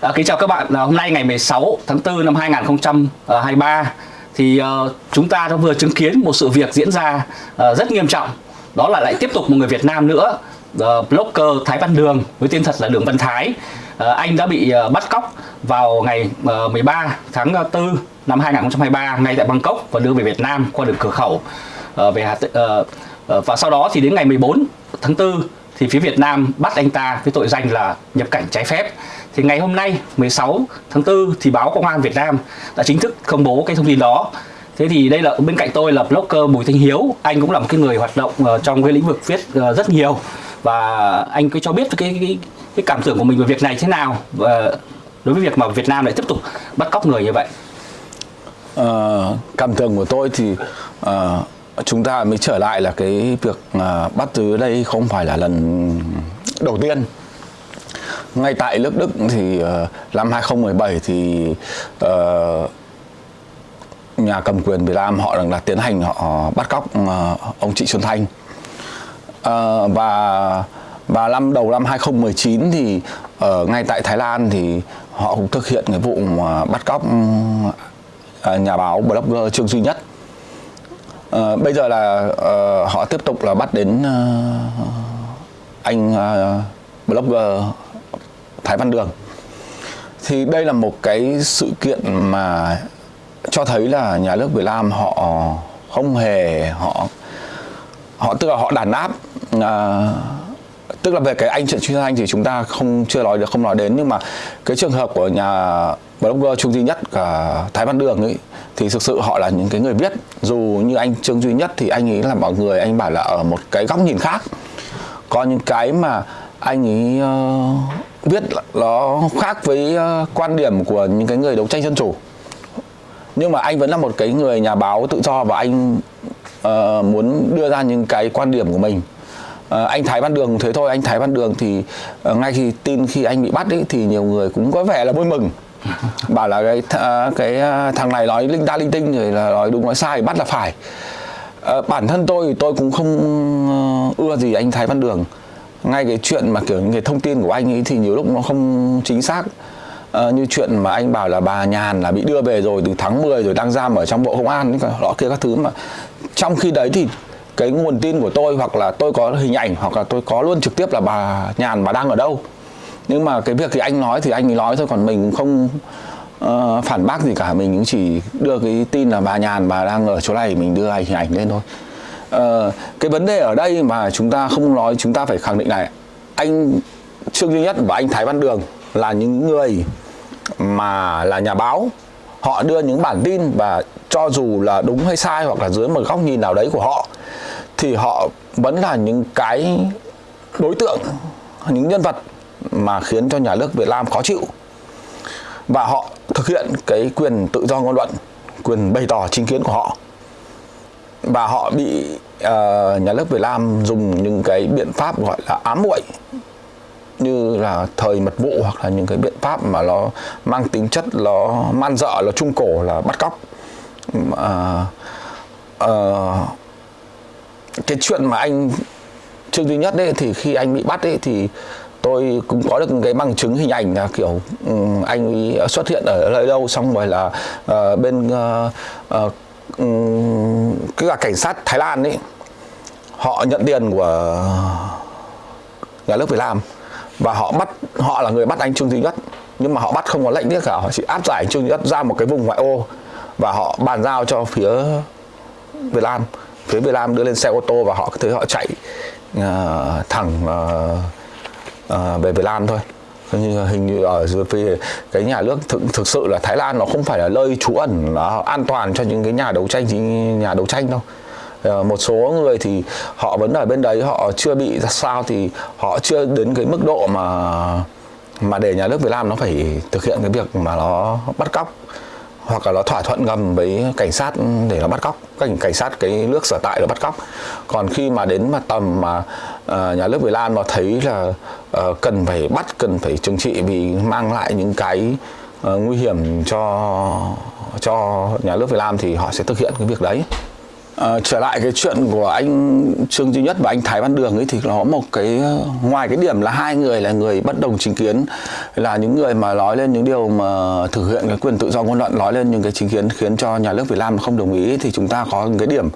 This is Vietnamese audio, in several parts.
À, kính chào các bạn, à, hôm nay ngày 16 tháng 4 năm 2023 thì uh, chúng ta đã vừa chứng kiến một sự việc diễn ra uh, rất nghiêm trọng. Đó là lại tiếp tục một người Việt Nam nữa uh, blogger Thái Văn Đường với tên thật là Đường Văn Thái. Uh, anh đã bị uh, bắt cóc vào ngày uh, 13 tháng 4 năm 2023 ngay tại Bangkok và đưa về Việt Nam qua đường cửa khẩu uh, về Hà uh, uh, và sau đó thì đến ngày 14 tháng 4 thì phía Việt Nam bắt anh ta với tội danh là nhập cảnh trái phép. Thì ngày hôm nay 16 tháng 4 thì báo Công an Việt Nam đã chính thức công bố cái thông tin đó. Thế thì đây là bên cạnh tôi là blogger Bùi Thanh Hiếu, anh cũng là một cái người hoạt động uh, trong cái lĩnh vực viết uh, rất nhiều và anh cứ cho biết cái cái cái cảm tưởng của mình về việc này thế nào và đối với việc mà Việt Nam lại tiếp tục bắt cóc người như vậy. Uh, cảm tưởng của tôi thì uh, chúng ta mới trở lại là cái việc uh, bắt giữ đây không phải là lần đầu tiên ngay tại nước Đức thì uh, năm 2017 thì uh, nhà cầm quyền Việt Nam họ đang là tiến hành họ bắt cóc uh, ông Trịnh Xuân Thanh. Uh, và và năm đầu năm 2019 thì ở ngay tại Thái Lan thì họ cũng thực hiện cái vụ mà bắt cóc uh, nhà báo blogger Trương Duy Nhất. Uh, bây giờ là uh, họ tiếp tục là bắt đến uh, anh uh, blogger Thái Văn Đường. Thì đây là một cái sự kiện mà cho thấy là nhà nước Việt Nam họ không hề họ họ tức là họ đàn áp à, tức là về cái anh chuyện chuyên anh thì chúng ta không chưa nói được không nói đến. Nhưng mà cái trường hợp của nhà blogger Trung Duy Nhất cả Thái Văn Đường ấy thì thực sự họ là những cái người viết. Dù như anh Trương Duy Nhất thì anh ấy là mọi người anh bảo là ở một cái góc nhìn khác. Có những cái mà anh ấy uh, viết nó khác với uh, quan điểm của những cái người đấu tranh dân chủ. Nhưng mà anh vẫn là một cái người nhà báo tự do và anh uh, muốn đưa ra những cái quan điểm của mình. Uh, anh Thái Văn Đường thế thôi. Anh Thái Văn Đường thì uh, ngay khi tin khi anh bị bắt ấy, thì nhiều người cũng có vẻ là vui mừng. Bảo là cái th cái thằng này nói linh ta linh tinh rồi là nói đúng nói sai bắt là phải. Uh, bản thân tôi thì tôi cũng không uh, ưa gì anh Thái Văn Đường ngay cái chuyện mà kiểu những cái thông tin của anh ấy thì nhiều lúc nó không chính xác. À, như chuyện mà anh bảo là bà Nhàn là bị đưa về rồi từ tháng 10 rồi đang giam ở trong bộ công an đó kia các thứ mà trong khi đấy thì cái nguồn tin của tôi hoặc là tôi có hình ảnh hoặc là tôi có luôn trực tiếp là bà Nhàn bà đang ở đâu. Nhưng mà cái việc thì anh nói thì anh ấy nói thôi còn mình không uh, phản bác gì cả. Mình cũng chỉ đưa cái tin là bà Nhàn bà đang ở chỗ này mình đưa hình ảnh lên thôi uh, cái vấn đề ở đây mà chúng ta không nói chúng ta phải khẳng định này anh Trương Duy Nhất và anh Thái Văn Đường là những người mà là nhà báo. Họ đưa những bản tin và cho dù là đúng hay sai hoặc là dưới một góc nhìn nào đấy của họ thì họ vẫn là những cái đối tượng những nhân vật mà khiến cho nhà nước Việt Nam khó chịu. Và họ thực hiện cái quyền tự do ngôn luận quyền bày tỏ chính kiến của họ và họ bị uh, nhà nước Việt Nam dùng những cái biện pháp gọi là ám muội như là thời mật vụ hoặc là những cái biện pháp mà nó mang tính chất nó man dợ là trung cổ là bắt cóc. Uh, uh, cái chuyện mà anh Trương Duy Nhất đấy thì khi anh bị bắt ấy thì tôi cũng có được cái bằng chứng hình ảnh là kiểu um, anh xuất hiện ở nơi đâu xong rồi là uh, bên uh, uh, cứ cái là cảnh sát Thái Lan ấy họ nhận tiền của nhà nước Việt Nam và họ bắt họ là người bắt anh Trương Duy Nhất nhưng mà họ bắt không có lệnh nữa cả họ chỉ áp giải anh Trương Duy Nhất ra một cái vùng ngoại ô và họ bàn giao cho phía Việt Nam. Phía Việt Nam đưa lên xe ô tô và họ cứ thế họ chạy uh, thẳng uh, uh, về Việt Nam thôi như hình như ở về cái nhà nước thực, thực sự là Thái Lan nó không phải là nơi trú ẩn nó an toàn cho những cái nhà đấu tranh nhà đấu tranh đâu. Ờ, một số người thì họ vẫn ở bên đấy họ chưa bị ra sao thì họ chưa đến cái mức độ mà mà để nhà nước Việt Nam nó phải thực hiện cái việc mà nó bắt cóc hoặc là nó thỏa thuận ngầm với cảnh sát để nó bắt cóc. Cảnh cảnh sát cái nước sở tại nó bắt cóc. Còn khi mà đến mà tầm mà uh, nhà nước Việt Nam nó thấy là uh, cần phải bắt cần phải trừng trị vì mang lại những cái uh, nguy hiểm cho cho nhà nước Việt Nam thì họ sẽ thực hiện cái việc đấy. À, trở lại cái chuyện của anh Trương Duy Nhất và anh Thái Văn Đường ấy thì nó một cái ngoài cái điểm là hai người là người bất đồng chính kiến là những người mà nói lên những điều mà thực hiện cái quyền tự do ngôn luận nói lên những cái chính kiến khiến cho nhà nước Việt Nam không đồng ý thì chúng ta có cái điểm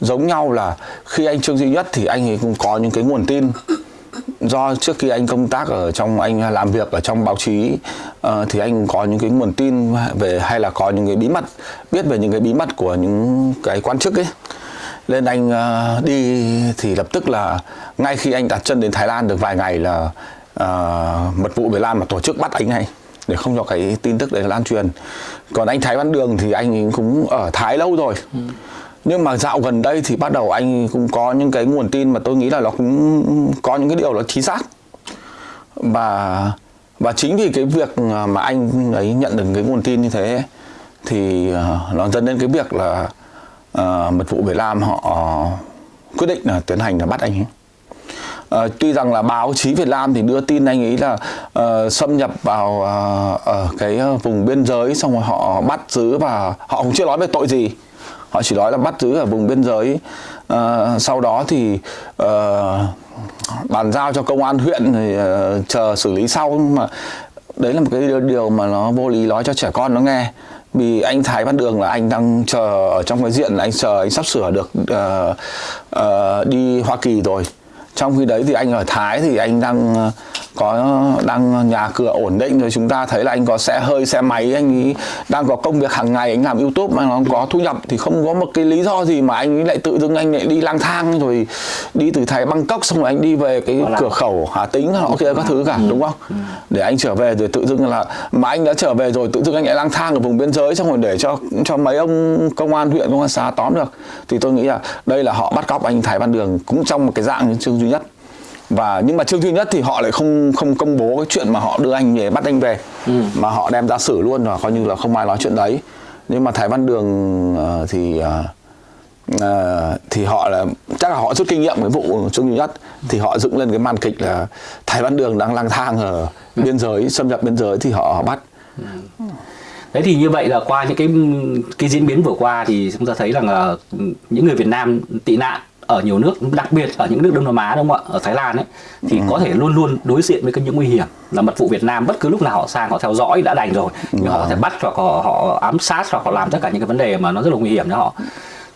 giống nhau là khi anh Trương Duy Nhất thì anh ấy cũng có những cái nguồn tin do trước khi anh công tác ở trong anh làm việc ở trong báo chí uh, thì anh có những cái nguồn tin về hay là có những cái bí mật biết về những cái bí mật của những cái quan chức ấy. Nên anh uh, đi thì lập tức là ngay khi anh đặt chân đến Thái Lan được vài ngày là uh, mật vụ Việt Nam mà tổ chức bắt anh này để không cho cái tin tức đấy lan truyền. Còn anh Thái Văn Đường thì anh cũng ở Thái lâu rồi. Ừ nhưng mà dạo gần đây thì bắt đầu anh cũng có những cái nguồn tin mà tôi nghĩ là nó cũng có những cái điều nó chính xác và và chính vì cái việc mà anh ấy nhận được cái nguồn tin như thế thì ờ, nó dẫn đến cái việc là uh, mật vụ Việt Nam họ quyết định là tiến hành là bắt anh ấy. Uh, tuy rằng là báo chí Việt Nam thì đưa tin anh ấy là uh, xâm nhập vào uh, ở cái vùng biên giới xong rồi họ bắt giữ và họ cũng chưa nói về tội gì họ chỉ nói là bắt giữ ở vùng biên giới. À, sau đó thì uh, bàn giao cho công an huyện thì uh, chờ xử lý sau. Nhưng mà đấy là một cái điều mà nó vô lý nói cho trẻ con nó nghe. Vì anh Thái Văn Đường là anh đang chờ ở trong cái diện là anh chờ anh sắp sửa được uh, uh, đi Hoa Kỳ rồi. Trong khi đấy thì anh ở Thái thì anh đang có đang nhà cửa ổn định rồi chúng ta thấy là anh có xe hơi xe máy anh ấy đang có công việc hàng ngày anh làm youtube mà nó có thu nhập thì không có một cái lý do gì mà anh ấy lại tự dưng anh lại đi lang thang rồi đi từ thái bangkok xong rồi anh đi về cái cửa khẩu hà tĩnh họ kia các thứ cả ừ. đúng không ừ. để anh trở về rồi tự dưng là mà anh đã trở về rồi tự dưng anh lại lang thang ở vùng biên giới xong rồi để cho cho mấy ông công an huyện công an xã tóm được thì tôi nghĩ là đây là họ bắt cóc anh thái văn đường cũng trong một cái dạng như trương duy nhất và nhưng mà chương duy nhất thì họ lại không không công bố cái chuyện mà họ đưa anh về bắt anh về. Ừ. mà họ đem ra xử luôn và coi như là không ai nói chuyện đấy. Nhưng mà thái văn đường uh, thì uh, uh, thì họ là chắc là họ rút kinh nghiệm cái vụ chương duy nhất. Thì họ dựng lên cái màn kịch là thái văn đường đang lang thang ở biên giới xâm nhập biên giới thì họ, họ bắt. Ừ. Đấy thì như vậy là qua những cái cái diễn biến vừa qua thì chúng ta thấy rằng là những người Việt Nam tị nạn ở nhiều nước đặc biệt ở những nước Đông Nam Á đúng không ạ? Ở Thái Lan ấy thì ừ. có thể luôn luôn đối diện với những nguy hiểm là mật vụ Việt Nam bất cứ lúc nào họ sang họ theo dõi đã đành rồi. Nhưng họ thể bắt hoặc họ, họ ám sát hoặc họ làm tất cả những cái vấn đề mà nó rất là nguy hiểm cho họ.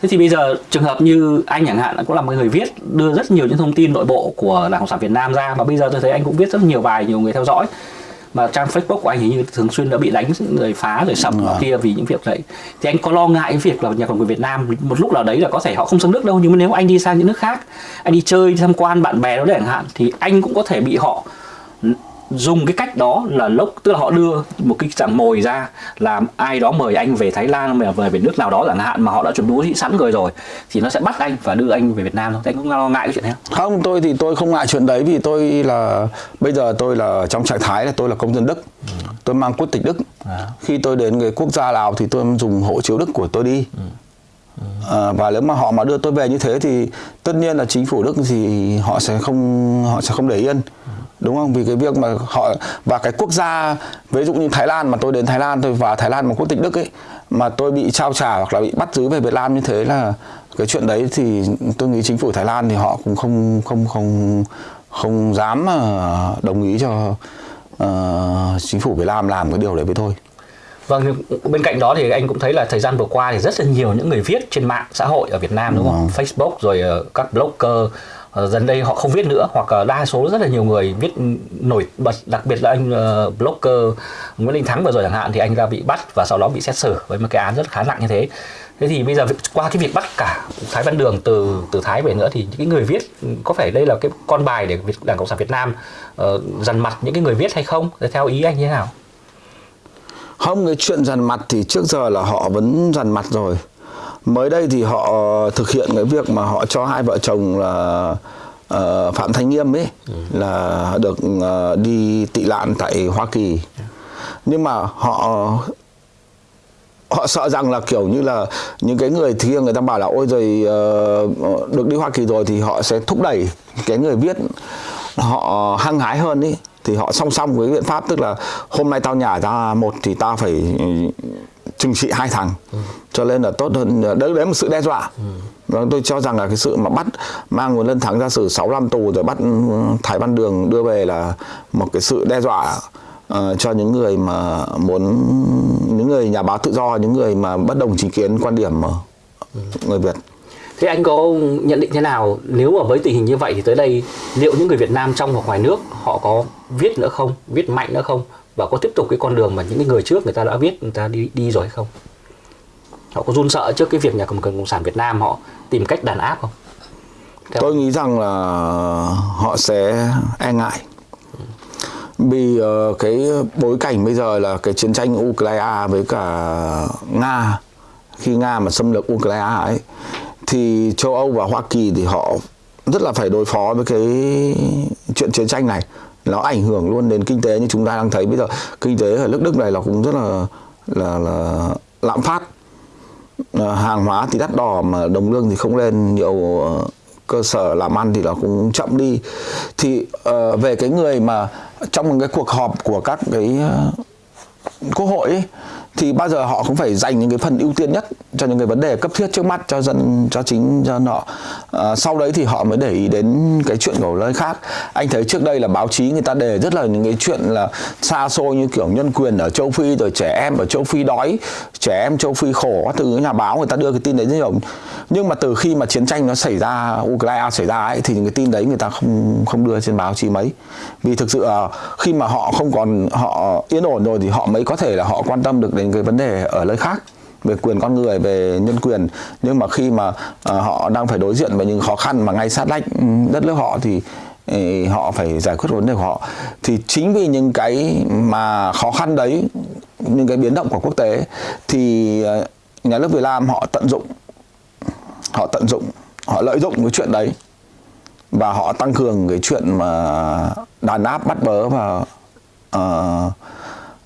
Thế thì bây giờ trường hợp như anh chẳng hạn cũng là một người viết đưa rất nhiều những thông tin nội bộ của đảng cộng sản Việt Nam ra và bây giờ tôi thấy anh cũng viết rất nhiều bài nhiều người theo dõi mà trang Facebook của anh hình như thường xuyên đã bị đánh rồi phá rồi sập ừ. kia vì những việc đấy thì anh có lo ngại cái việc là nhà cầm quyền Việt Nam một lúc nào đấy là có thể họ không sang nước đâu nhưng mà nếu anh đi sang những nước khác anh đi chơi đi tham quan bạn bè đó chẳng hạn thì anh cũng có thể bị họ dùng cái cách đó là lốc tức là họ đưa một cái dạng mồi ra làm ai đó mời anh về Thái Lan mà về về nước nào đó chẳng hạn mà họ đã chuẩn bị sẵn rồi rồi thì nó sẽ bắt anh và đưa anh về Việt Nam thôi anh cũng lo ngại cái chuyện này không không tôi thì tôi không ngại chuyện đấy vì tôi là bây giờ tôi là trong trạng thái là tôi là công dân Đức ừ. tôi mang quốc tịch Đức à. khi tôi đến cái quốc gia nào thì tôi dùng hộ chiếu Đức của tôi đi ừ. À, và nếu mà họ mà đưa tôi về như thế thì tất nhiên là chính phủ Đức thì họ sẽ không họ sẽ không để yên đúng không vì cái việc mà họ và cái quốc gia ví dụ như Thái Lan mà tôi đến Thái Lan tôi và Thái Lan mà quốc tịch Đức ấy mà tôi bị trao trả hoặc là bị bắt giữ về Việt Nam như thế là cái chuyện đấy thì tôi nghĩ chính phủ Thái Lan thì họ cũng không không không không dám đồng ý cho uh, chính phủ Việt Nam làm cái điều đấy với tôi. Vâng, bên cạnh đó thì anh cũng thấy là thời gian vừa qua thì rất là nhiều những người viết trên mạng xã hội ở Việt Nam đúng không? Ừ. Facebook rồi uh, các blogger Ờ, dần đây họ không viết nữa hoặc uh, đa số rất là nhiều người viết nổi bật đặc biệt là anh uh, blogger Nguyễn Đình Thắng vừa rồi chẳng hạn thì anh ra bị bắt và sau đó bị xét xử với một cái án rất khá nặng như thế. Thế thì bây giờ qua cái việc bắt cả Thái Văn Đường từ từ Thái về nữa thì những cái người viết có phải đây là cái con bài để Đảng Cộng sản Việt Nam uh, dằn mặt những cái người viết hay không? Theo ý anh như thế nào? Không cái chuyện dằn mặt thì trước giờ là họ vẫn dằn mặt rồi mới đây thì họ thực hiện cái việc mà họ cho hai vợ chồng là uh, phạm thanh nghiêm ấy ừ. là được uh, đi tị nạn tại hoa kỳ nhưng mà họ họ sợ rằng là kiểu như là những cái người kia người ta bảo là ôi rồi uh, được đi hoa kỳ rồi thì họ sẽ thúc đẩy cái người viết họ hăng hái hơn ý thì họ song song với biện pháp tức là hôm nay tao nhả ra một thì tao phải trừng trị hai thằng. Cho nên là tốt hơn đấy đấy là một sự đe dọa. Và tôi cho rằng là cái sự mà bắt mang nguồn lân thắng ra xử 6 năm tù rồi bắt thái văn đường đưa về là một cái sự đe dọa uh, cho những người mà muốn những người nhà báo tự do những người mà bất đồng chính kiến quan điểm ờ, người Việt. Thế anh có nhận định thế nào? Nếu mà với tình hình như vậy thì tới đây liệu những người Việt Nam trong hoặc ngoài nước họ có viết nữa không, viết mạnh nữa không? Và có tiếp tục cái con đường mà những cái người trước người ta đã viết người ta đi đi rồi hay không? Họ có run sợ trước cái việc nhà cầm quyền cộng sản Việt Nam họ tìm cách đàn áp không? Theo- tôi nghĩ rằng là họ sẽ e ngại vì ờ, cái bối cảnh bây giờ là cái chiến tranh Ukraine với cả Nga khi Nga mà xâm lược Ukraine ấy thì châu Âu và Hoa Kỳ thì họ rất là phải đối phó với cái chuyện chiến tranh này nó ảnh hưởng luôn đến kinh tế như chúng ta đang thấy. Bây giờ kinh tế ở nước Đức này là cũng rất là là là lạm phát. Ờ, hàng hóa thì đắt đỏ mà đồng lương thì không lên nhiều ờ, cơ sở làm ăn thì nó cũng chậm đi. Thì uh, về cái người mà trong một cái cuộc họp của các cái uh, quốc hội ấy, thì bao giờ họ cũng phải dành những cái phần ưu tiên nhất cho những cái vấn đề cấp thiết trước mắt cho dân cho chính cho họ à, sau đấy thì họ mới để ý đến cái chuyện của nơi khác. Anh thấy trước đây là báo chí người ta đề rất là những cái chuyện là xa xôi như kiểu nhân quyền ở châu phi rồi trẻ em ở châu phi đói trẻ em châu phi khổ các thứ nhà báo người ta đưa cái tin đấy rất nhiều. Nhưng mà từ khi mà chiến tranh nó xảy ra Ukraine xảy ra ấy thì những cái tin đấy người ta không không đưa trên báo chí mấy. Vì thực sự à, khi mà họ không còn họ yên ổn rồi thì họ mới có thể là họ quan tâm được đến cái vấn đề ở nơi khác về quyền con người về nhân quyền. Nhưng mà khi mà à, họ đang phải đối diện với những khó khăn mà ngay sát lách ừ, đất nước họ thì ý, họ phải giải quyết vấn đề của họ. Thì chính vì những cái mà khó khăn đấy những cái biến động của quốc tế thì à, nhà nước Việt Nam họ tận dụng họ tận dụng họ lợi dụng cái chuyện đấy và họ tăng cường cái chuyện mà đàn áp bắt bớ và uh, ờ, uh,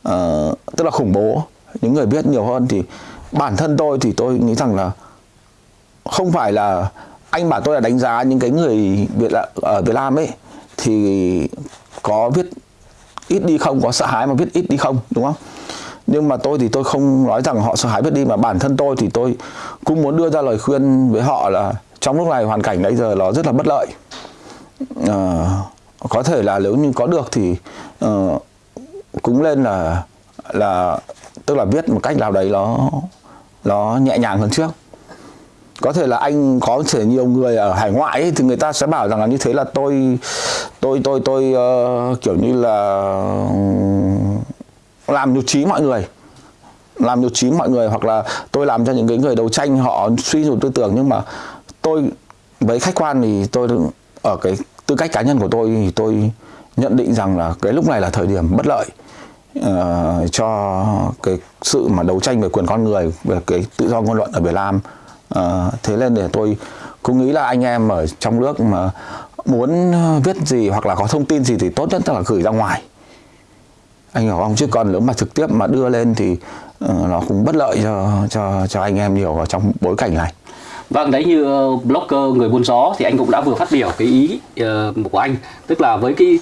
ờ, tức là khủng bố những người biết nhiều hơn thì bản thân tôi thì tôi nghĩ rằng là không phải là anh bảo tôi là đánh giá những cái người Việt ở Việt Nam ấy thì có viết ít đi không có sợ hãi mà viết ít đi không đúng không? Nhưng mà tôi thì tôi không nói rằng họ sợ hãi viết đi mà bản thân tôi thì tôi cũng muốn đưa ra lời khuyên với họ là trong lúc này hoàn cảnh bây giờ nó rất là bất lợi. À, có thể là nếu như có được thì uh, cũng lên là là tức là viết một cách nào đấy nó nó nhẹ nhàng hơn trước. Có thể là anh có thể nhiều người ở hải ngoại ấy, thì người ta sẽ bảo rằng là như thế là tôi tôi tôi tôi uh, kiểu như là làm nhục trí mọi người. Làm nhục trí mọi người hoặc là tôi làm cho những cái người đấu tranh họ suy nhược tư tưởng nhưng mà tôi với khách quan thì tôi ở cái tư cách cá nhân của tôi thì tôi nhận định rằng là cái lúc này là thời điểm bất lợi. Ờ, cho cái sự mà đấu tranh về quyền con người về cái tự do ngôn luận ở Việt Nam. Ờ, thế nên để tôi cũng nghĩ là anh em ở trong nước mà muốn viết gì hoặc là có thông tin gì thì tốt nhất là gửi ra ngoài. Anh hiểu không? Chứ còn nếu mà trực tiếp mà đưa lên thì uh, nó cũng bất lợi cho cho cho anh em nhiều ở trong bối cảnh này. Vâng, đấy như blogger người buôn gió thì anh cũng đã vừa phát biểu cái ý uh, của anh. Tức là với cái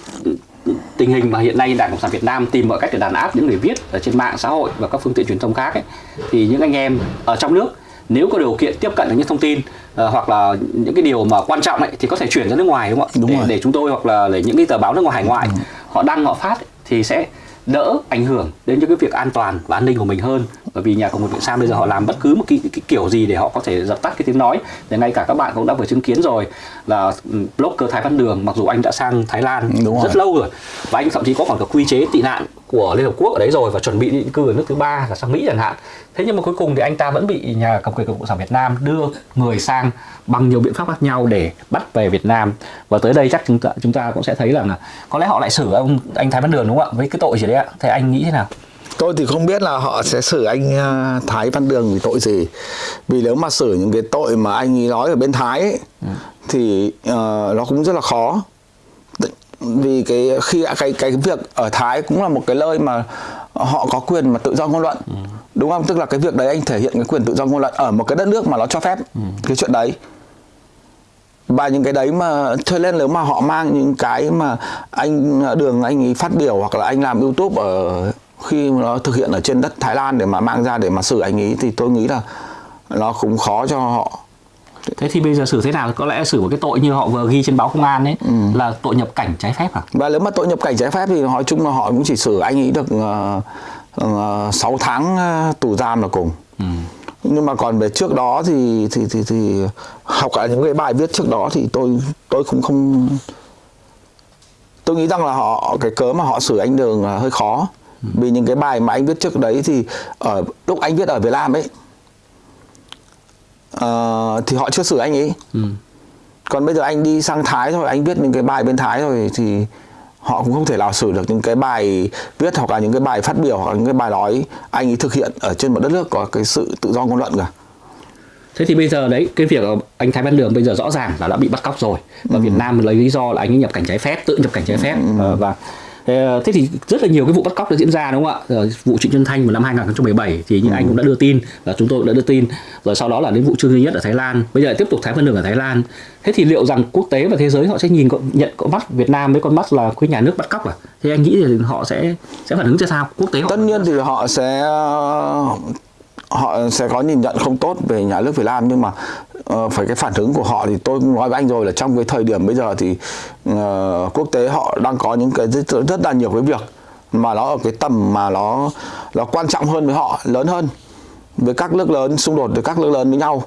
tình hình mà hiện nay Đảng Cộng sản Việt Nam tìm mọi cách để đàn áp những người viết ở trên mạng xã hội và các phương tiện truyền thông khác ấy, thì những anh em ở trong nước nếu có điều kiện tiếp cận được những thông tin ờ, hoặc là những cái điều mà quan trọng ấy thì có thể chuyển ra nước ngoài đúng không ạ? Đúng để, rồi. để chúng tôi hoặc là để những cái tờ báo nước ngoài hải ngoại họ đăng họ phát ấy, thì sẽ đỡ ảnh hưởng đến những cái việc an toàn và an ninh của mình hơn bởi vì nhà cầm quyền Việt Nam bây giờ họ làm bất cứ một cái, cái, cái kiểu gì để họ có thể dập tắt cái tiếng nói thì ngay cả các bạn cũng đã vừa chứng kiến rồi là ừ, blogger Thái Văn Đường mặc dù anh đã sang Thái Lan Đúng rất rồi. lâu rồi và anh thậm chí có còn cả quy chế tị nạn của Liên Hợp Quốc ở đấy rồi và chuẩn bị định cư ở nước thứ ba là sang Mỹ chẳng hạn. Thế nhưng mà cuối cùng thì anh ta vẫn bị nhà cầm quyền cộng sản Việt Nam đưa người sang bằng nhiều biện pháp khác nhau để bắt về Việt Nam. Và tới đây chắc chúng ta chúng ta cũng sẽ thấy rằng là có lẽ họ lại xử ông anh Thái Văn Đường đúng không ạ? Với cái tội gì đấy ạ? Thế anh nghĩ thế nào? Tôi thì không biết là họ sẽ xử anh à, Thái Văn Đường vì tội gì. Vì nếu mà xử những cái tội mà anh ấy nói ở bên Thái ấy, Thì ờ, nó cũng rất là khó Vì cái khi cái cái việc ở Thái cũng là một cái nơi mà họ có quyền mà tự do ngôn luận. Đúng không? Tức là cái việc đấy anh thể hiện cái quyền tự do ngôn luận ở một cái đất nước mà nó cho phép cái chuyện đấy. Và những cái đấy mà cho nên nếu mà họ mang những cái mà anh đường anh ấy phát biểu hoặc là anh làm youtube ở khi nó thực hiện ở trên đất thái lan để mà mang ra để mà xử anh ấy thì tôi nghĩ là nó cũng khó cho họ thế thì bây giờ xử thế nào? Có lẽ xử một cái tội như họ vừa ghi trên báo công an ấy là tội nhập cảnh trái phép à và nếu mà tội nhập cảnh trái phép thì nói chung là họ cũng chỉ xử anh ấy được uh, 6 tháng ờ, tù giam là cùng. Nhưng mà còn về trước đó thì thì thì thì học cả những cái bài viết trước đó thì tôi tôi cũng không tôi nghĩ rằng là họ cái cớ mà họ xử anh đường là hơi khó. Vì những cái bài mà anh viết trước đấy thì ở lúc anh viết ở Việt Nam ấy uh, thì họ chưa xử anh ấy ừ. còn bây giờ anh đi sang Thái rồi anh viết những cái bài bên Thái rồi thì họ cũng không thể nào xử được những cái bài viết hoặc là những cái bài phát biểu hoặc là những cái bài nói anh ấy thực hiện ở trên một đất nước có cái sự tự do ngôn luận cả thế thì bây giờ đấy cái việc anh Thái Văn Đường bây giờ rõ ràng là đã bị bắt cóc rồi và ừ. Việt Nam lấy lý do là anh ấy nhập cảnh trái phép tự nhập cảnh trái phép ừ. và Thế thì rất là nhiều cái vụ bắt cóc đã diễn ra đúng không ạ? Vụ Trịnh Xuân Thanh vào năm 2017 thì như ừ. anh cũng đã đưa tin và chúng tôi cũng đã đưa tin. Rồi sau đó là đến vụ Trương Duy Nhất ở Thái Lan. Bây giờ tiếp tục Thái Văn Đường ở Thái Lan. Thế thì liệu rằng quốc tế và thế giới họ sẽ nhìn nhận con mắt Việt Nam với con mắt là cái nhà nước bắt cóc à? Thì anh nghĩ thì họ sẽ sẽ phản ứng ra sao? Quốc tế họ Tất nhiên thì họ sẽ họ sẽ có nhìn nhận không tốt về nhà nước Việt Nam nhưng mà uh, phải cái phản ứng của họ thì tôi nói với anh rồi là trong cái thời điểm bây giờ thì uh, quốc tế họ đang có những cái rất, rất là nhiều cái việc mà nó ở cái tầm mà nó nó quan trọng hơn với họ lớn hơn với các nước lớn xung đột với các nước lớn với nhau.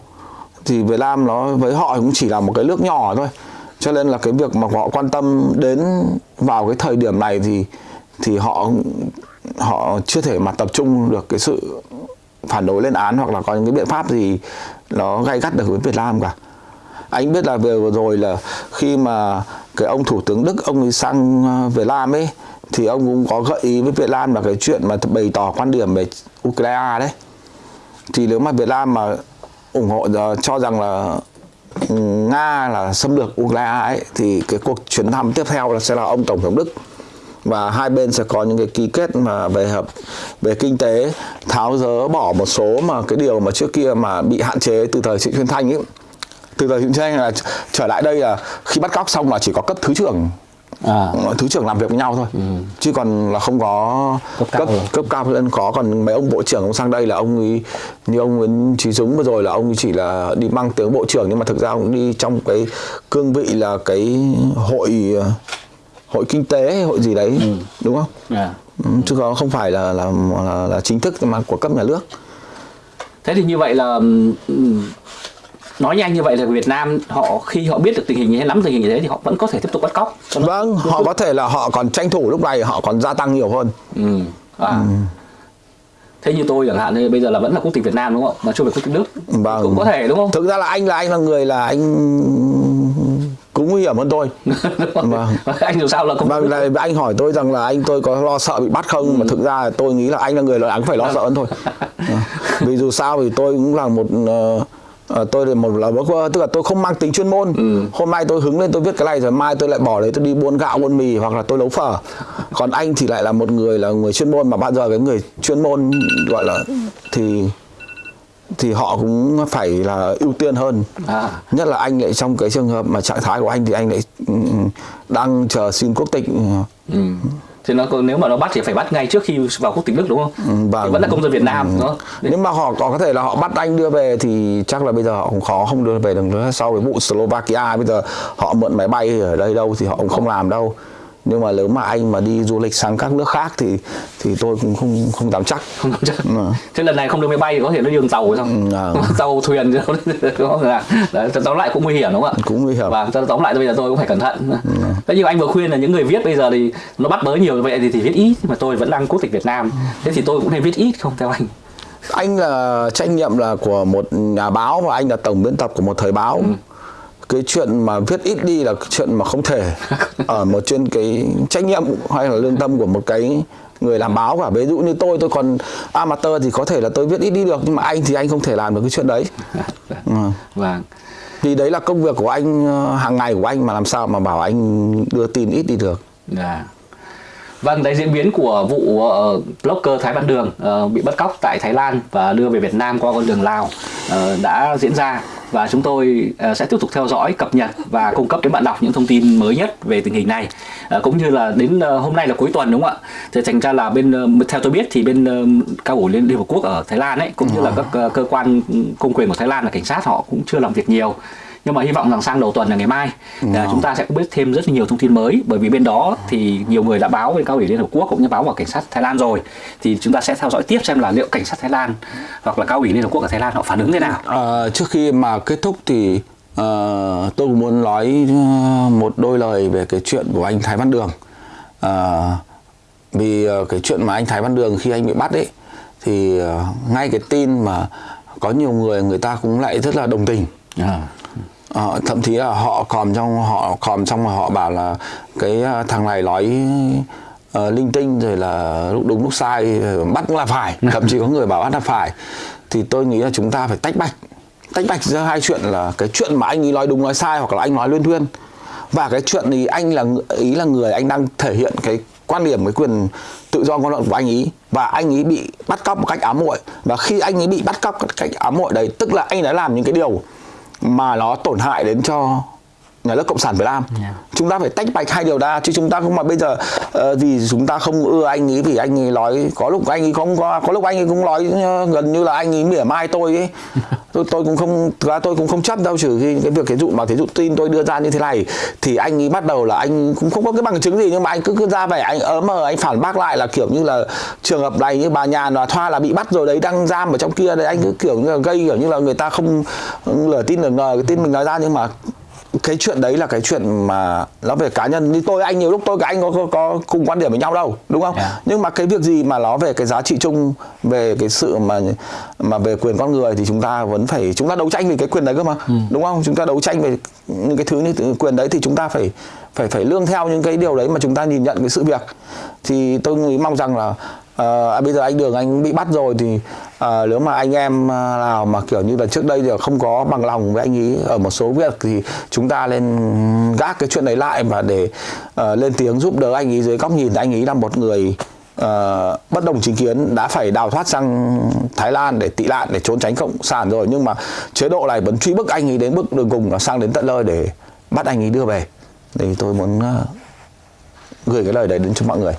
Thì Việt Nam nó với họ cũng chỉ là một cái nước nhỏ thôi. Cho nên là cái việc mà họ quan tâm đến vào cái thời điểm này thì thì họ họ chưa thể mà tập trung được cái sự phản đối lên án hoặc là có những cái biện pháp gì nó gay gắt được với Việt Nam cả. Anh biết là vừa rồi là khi mà cái ông thủ tướng Đức, ông ấy sang ờ, Việt Nam ấy, thì ông cũng có gợi ý với Việt Nam là cái chuyện mà bày tỏ quan điểm về Ukraine đấy. Thì nếu mà Việt Nam mà ủng hộ ờ, cho rằng là ừ, Nga là xâm lược Ukraine ấy, thì cái cuộc chuyến thăm tiếp theo là sẽ là ông tổng thống Đức và hai bên sẽ có những cái ký kết mà về hợp về kinh tế tháo dỡ bỏ một số mà cái điều mà trước kia mà bị hạn chế từ thời Trịnh Xuân Thanh ấy. Từ thời Trịnh Xuân Thanh là trở lại đây là khi bắt cóc xong là chỉ có cấp thứ trưởng. À. thứ trưởng làm việc với nhau thôi. Ừ. chứ còn là không có cấp cao, cấp, cấp cao hơn. Có còn mấy ông bộ trưởng ông sang đây là ông ấy như ông Nguyễn Trí Dũng vừa rồi là ông chỉ là đi mang tiếng bộ trưởng. Nhưng mà thực ra ông đi trong cái cương vị là cái hội hội kinh tế hay hội gì đấy ừ. đúng không? Yeah. Dạ. Ừ, chứ không phải là là, là là chính thức mà của cấp nhà nước. Thế thì như vậy là nói nhanh như vậy là Việt Nam họ khi họ biết được tình hình như thế nắm tình hình như thế thì họ vẫn có thể tiếp tục bắt cóc. Vâng, họ có thể là họ còn tranh thủ lúc này họ còn gia tăng nhiều hơn. Ừ. À. Ừ. Thế như tôi chẳng hạn thì bây giờ là vẫn là quốc tịch Việt Nam đúng không? Mà chưa phải quốc tịch Đức. Vâng. Cũng có thể đúng không? Thực ra là anh là anh là người là anh cũng nguy hiểm hơn tôi vâng. anh dù sao là không vâng là anh hỏi tôi rằng là anh tôi có lo sợ bị bắt không ừ. mà thực ra tôi nghĩ là anh là người là anh phải lo sợ hơn thôi vâng. vì dù sao thì tôi cũng là một uh, tôi là một là tức là tôi không mang tính chuyên môn ừ. hôm nay tôi hứng lên tôi viết cái này rồi mai tôi lại bỏ đấy tôi đi buôn gạo buôn mì hoặc là tôi nấu phở còn anh thì lại là một người là người chuyên môn mà bao giờ cái người chuyên môn gọi là thì thì họ cũng phải là ưu tiên hơn à. nhất là anh lại trong cái trường hợp mà trạng thái của anh thì anh lại ừ, đang chờ xin quốc tịch ừ. thì nó nếu mà nó bắt thì phải bắt ngay trước khi vào quốc tịch Đức đúng không? Ừ, vâng. Thì vẫn là công dân Việt Nam ừ. đó. Nhưng mà họ có thể là họ bắt anh đưa về thì chắc là bây giờ họ cũng khó không đưa về được nữa. Sau cái vụ Slovakia bây giờ họ mượn máy bay ở đây đâu thì họ cũng không làm đâu nhưng mà nếu mà anh mà đi du lịch sang các nước khác thì thì tôi cũng không không dám chắc. Không dám chắc. Ừ. thế lần này không được máy bay thì có thể nó đường tàu không ừ, à. tàu thuyền đúng không Đấy, tóm lại cũng nguy hiểm đúng không ạ? Cũng nguy hiểm. Và tóm lại bây giờ tôi cũng phải cẩn thận. Ừ. thế nhưng anh vừa khuyên là những người viết bây giờ thì nó bắt bớ nhiều vậy thì, thì viết ít mà tôi vẫn đang quốc tịch Việt Nam. Thế thì tôi cũng nên viết ít không theo anh? Anh là trách nhiệm là của một nhà báo và anh là tổng biên tập của một thời báo. Ừ cái chuyện mà viết ít đi là chuyện mà không thể ở một trên cái trách nhiệm hay là lương tâm của một cái người làm báo cả. Ví dụ như tôi tôi còn amateur thì có thể là tôi viết ít đi được nhưng mà anh thì anh không thể làm được cái chuyện đấy. Ừ. vâng. Thì đấy là công việc của anh ờ, hàng ngày của anh mà làm sao mà bảo anh đưa tin ít đi được. Yeah. Vâng, đấy diễn biến của vụ uh, blogger Thái Văn Đường uh, bị bắt cóc tại Thái Lan và đưa về Việt Nam qua con đường Lào uh, đã diễn ra và chúng tôi ờ, sẽ tiếp tục theo dõi cập nhật và cung cấp đến bạn đọc những thông tin mới nhất về tình hình này. Ờ, cũng như là đến ờ, hôm nay là cuối tuần đúng không ạ? Thì thành ra là bên theo tôi biết thì bên cao ủy liên hợp quốc ở Thái Lan ấy cũng như là các cơ quan công quyền của Thái Lan là cảnh sát họ cũng chưa làm việc nhiều nhưng mà hy vọng rằng sang đầu tuần là ngày mai là chúng ta sẽ biết thêm rất nhiều thông tin mới bởi vì bên đó thì nhiều người đã báo với cao ủy liên hợp quốc cũng như báo vào cảnh sát Thái Lan rồi thì chúng ta sẽ theo dõi tiếp xem là liệu cảnh sát Thái Lan hoặc là cao ủy liên hợp quốc ở Thái Lan họ phản ứng thế nào Ờ, trước khi mà kết thúc thì ờ, tôi cũng muốn nói ờ, một đôi lời về cái chuyện của anh Thái Văn Đường. Ờ, vì cái chuyện mà anh Thái Văn Đường khi anh bị bắt ấy thì ngay cái tin mà có nhiều người người ta cũng lại rất là đồng tình. Ờ, thậm chí là họ còn trong họ còn trong mà họ bảo là cái ờ, thằng này nói ờ, linh tinh rồi là lúc đúng lúc sai bắt cũng là phải thậm chí có người bảo bắt là phải. Thì tôi nghĩ là chúng ta phải tách bạch tách bạch giữa hai chuyện là cái chuyện mà anh ấy nói đúng nói sai hoặc là anh nói luyên thuyên. Và cái chuyện thì anh là ý là người anh đang thể hiện cái quan điểm cái quyền tự do ngôn luận của anh ấy. Và anh ấy bị bắt cóc một cách ám muội. Và khi anh ấy bị bắt cóc một cách ám muội đấy tức là anh đã làm những cái điều mà nó tổn hại đến cho nhà nước cộng sản Việt Nam Yeah. chúng ta phải tách bạch hai điều ra chứ chúng ta không mà bây giờ ờ, vì chúng ta không ưa anh ấy vì anh ấy nói có lúc anh ấy không có có lúc anh ấy cũng nói ờ, gần như là anh ấy mỉa mai tôi ấy tôi tôi cũng không, thực ra tôi cũng không chấp đâu, trừ khi cái việc cái dụ mà cái dụ tin tôi đưa ra như thế này, thì anh ấy bắt đầu là anh cũng không có cái bằng chứng gì, nhưng mà anh cứ cứ ra vẻ anh ớm mờ, anh phản bác lại là kiểu như là trường hợp này như bà nhà là thoa là bị bắt rồi đấy, đang giam ở trong kia đấy, anh cứ kiểu như là gây kiểu như là người ta không lửa tin lửa ngờ cái tin mình nói ra, nhưng mà cái chuyện đấy là cái chuyện mà nó về cá nhân. Như tôi anh nhiều lúc tôi กับ anh có, có có cùng quan điểm với nhau đâu đúng không? Yeah. nhưng mà cái việc gì mà nó về cái giá trị chung về cái sự mà mà về quyền con người thì chúng ta vẫn phải chúng ta đấu tranh vì cái quyền đấy cơ mà đúng không? Chúng ta đấu tranh về những cái thứ như quyền đấy thì chúng ta phải phải phải lương theo những cái điều đấy mà chúng ta nhìn nhận cái sự việc. Thì tôi nghĩ mong rằng là Ờ, à, bây giờ anh đường anh bị bắt rồi thì à, nếu mà anh em à, nào mà kiểu như là trước đây thì không có bằng lòng với anh ấy ở một số việc thì chúng ta lên gác cái chuyện đấy lại và để à, lên tiếng giúp đỡ anh ấy dưới góc nhìn. Anh ấy là một người ờ, bất đồng chính kiến đã phải đào thoát sang Thái Lan để tị nạn để trốn tránh cộng sản rồi. Nhưng mà chế độ này vẫn truy bức anh ấy đến bước đường cùng là sang đến tận nơi để bắt anh ấy đưa về. Thì tôi muốn ờ, gửi cái lời đấy đến cho mọi người.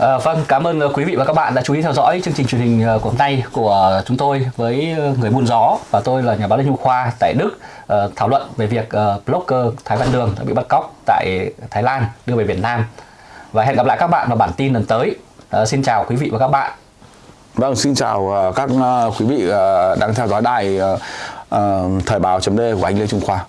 À, vâng, cảm ơn ờ, quý vị và các bạn đã chú ý theo dõi chương trình truyền hình ờ, của hôm nay của chúng tôi với người buôn gió và tôi là nhà báo Lê Nhung Khoa tại Đức uh, thảo luận về việc uh, blogger Thái Văn Đường đã bị bắt cóc tại Thái Lan đưa về Việt Nam và hẹn gặp lại các bạn vào bản tin lần tới. Uh, xin chào quý vị và các bạn. Vâng, xin chào các quý vị đang theo dõi đài thời báo .d của anh Lê Trung Khoa.